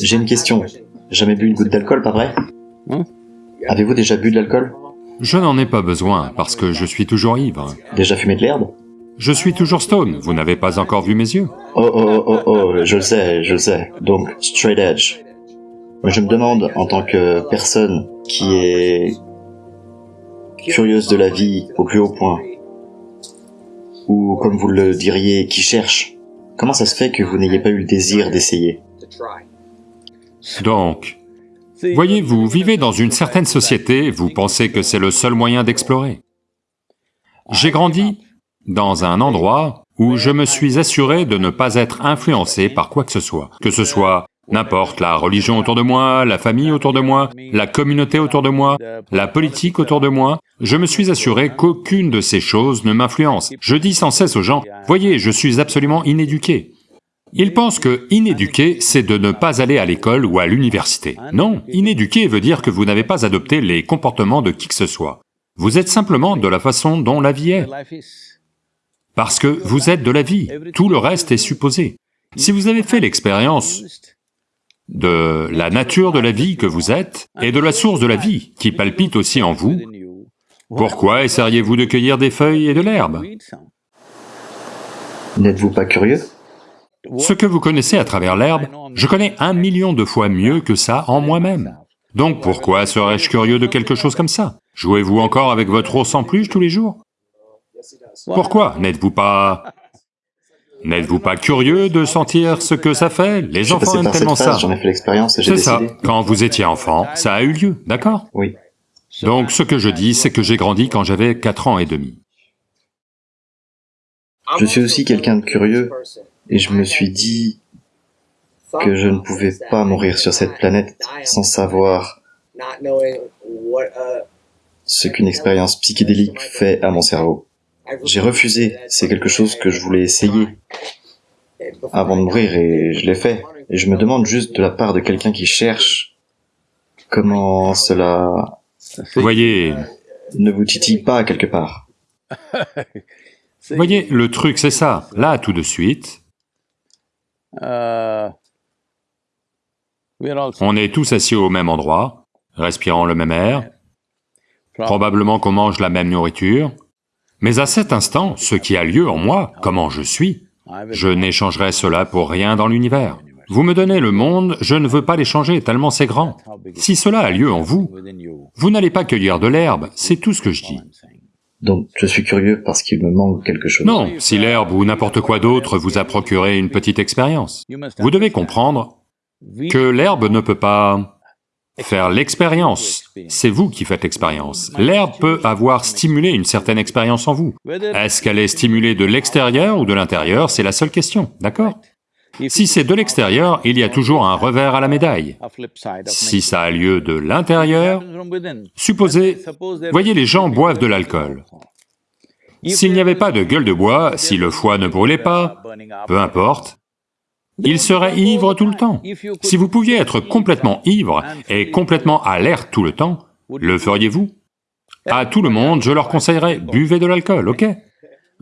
J'ai une question. Jamais bu une goutte d'alcool, pas vrai? Hmm Avez-vous déjà bu de l'alcool? Je n'en ai pas besoin, parce que je suis toujours ivre. Déjà fumé de l'herbe? Je suis toujours stone, vous n'avez pas encore vu mes yeux Oh oh oh oh oh, je le sais, je le sais. Donc, straight edge. Je me demande, en tant que personne qui est curieuse de la vie au plus haut point, ou comme vous le diriez, qui cherche, comment ça se fait que vous n'ayez pas eu le désir d'essayer? Donc, voyez, vous vivez dans une certaine société, vous pensez que c'est le seul moyen d'explorer. J'ai grandi dans un endroit où je me suis assuré de ne pas être influencé par quoi que ce soit, que ce soit n'importe la religion autour de moi, la famille autour de moi, la communauté autour de moi, la politique autour de moi, je me suis assuré qu'aucune de ces choses ne m'influence. Je dis sans cesse aux gens, voyez, je suis absolument inéduqué. Ils pensent que inéduqué, c'est de ne pas aller à l'école ou à l'université. Non, inéduqué veut dire que vous n'avez pas adopté les comportements de qui que ce soit. Vous êtes simplement de la façon dont la vie est, parce que vous êtes de la vie, tout le reste est supposé. Si vous avez fait l'expérience de la nature de la vie que vous êtes et de la source de la vie qui palpite aussi en vous, pourquoi essayeriez-vous de cueillir des feuilles et de l'herbe? N'êtes-vous pas curieux? Ce que vous connaissez à travers l'herbe, je connais un million de fois mieux que ça en moi-même. Donc pourquoi serais-je curieux de quelque chose comme ça? Jouez-vous encore avec votre ours en peluche tous les jours? Pourquoi N'êtes-vous pas... N'êtes-vous pas curieux de sentir ce que ça fait? Les enfants aiment tellement ça. phase, j'en ai fait l'expérience et j'ai C'est ça, quand vous étiez enfant, ça a eu lieu, d'accord? Oui. Donc ce que je dis, c'est que j'ai grandi quand j'avais 4 ans et demi. Je suis aussi quelqu'un de curieux et je me suis dit que je ne pouvais pas mourir sur cette planète sans savoir ce qu'une expérience psychédélique fait à mon cerveau. J'ai refusé, c'est quelque chose que je voulais essayer avant de mourir et je l'ai fait. Et je me demande juste de la part de quelqu'un qui cherche comment cela Voyez, ne vous titille pas quelque part. voyez, le truc c'est ça, là tout de suite, on est tous assis au même endroit, respirant le même air, probablement qu'on mange la même nourriture, mais à cet instant, ce qui a lieu en moi, comment je suis, je n'échangerai cela pour rien dans l'univers. Vous me donnez le monde, je ne veux pas l'échanger tellement c'est grand. Si cela a lieu en vous, vous n'allez pas cueillir de l'herbe, c'est tout ce que je dis. Donc je suis curieux parce qu'il me manque quelque chose. Non, si l'herbe ou n'importe quoi d'autre vous a procuré une petite expérience, vous devez comprendre que l'herbe ne peut pas faire l'expérience, c'est vous qui faites l'expérience. L'herbe peut avoir stimulé une certaine expérience en vous. Est-ce qu'elle est stimulée de l'extérieur ou de l'intérieur, c'est la seule question, d'accord? Si c'est de l'extérieur, il y a toujours un revers à la médaille. Si ça a lieu de l'intérieur, supposez, voyez les gens boivent de l'alcool. S'il n'y avait pas de gueule de bois, si le foie ne brûlait pas, peu importe, il serait ivre tout le temps. Si vous pouviez être complètement ivre et complètement alerte tout le temps, le feriez-vous? À tout le monde, je leur conseillerais, buvez de l'alcool, ok?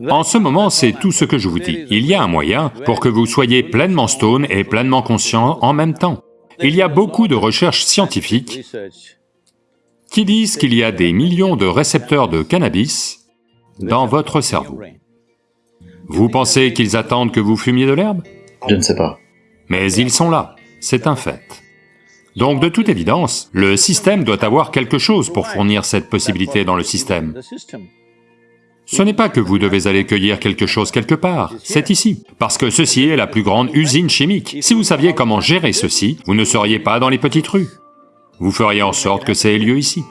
En ce moment, c'est tout ce que je vous dis. Il y a un moyen pour que vous soyez pleinement stone et pleinement conscient en même temps. Il y a beaucoup de recherches scientifiques qui disent qu'il y a des millions de récepteurs de cannabis dans votre cerveau. Vous pensez qu'ils attendent que vous fumiez de l'herbe? Je ne sais pas. Mais ils sont là, c'est un fait. Donc de toute évidence, le système doit avoir quelque chose pour fournir cette possibilité dans le système. Ce n'est pas que vous devez aller cueillir quelque chose quelque part, c'est ici. Parce que ceci est la plus grande usine chimique. Si vous saviez comment gérer ceci, vous ne seriez pas dans les petites rues. Vous feriez en sorte que ça ait lieu ici.